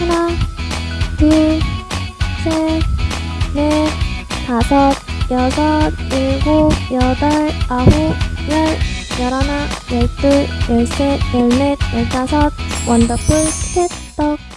하나, 둘, 셋, 넷, 다섯, 여섯, 일곱, 여덟, 아홉, 열, 열하나, 열둘, 열셋, 열넷, 열다섯, 원더풀 티켓떡.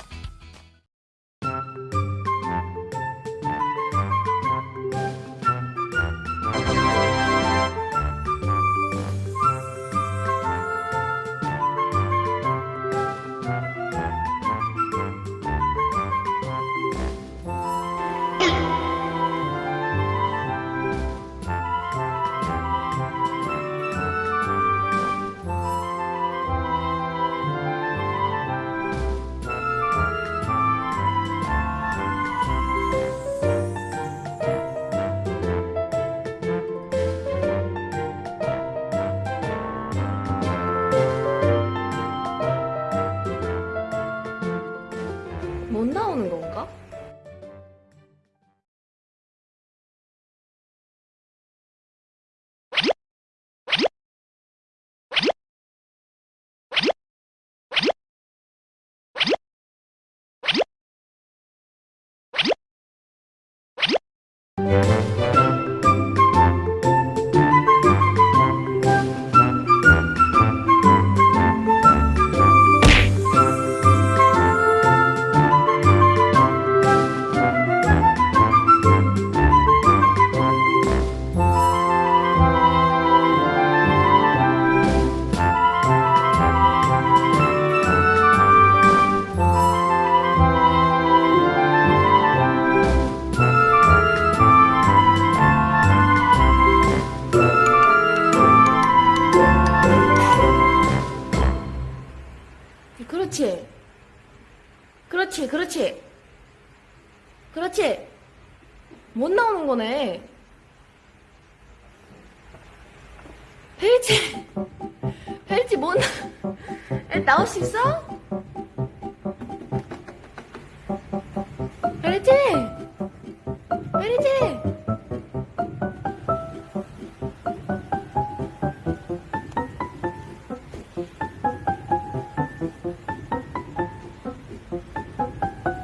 못 나오는 건가? 그렇지, 그렇지. 못 나오는 거네. 펠치. 펠치 못 나. 에, 나올 수 있어? 펠치.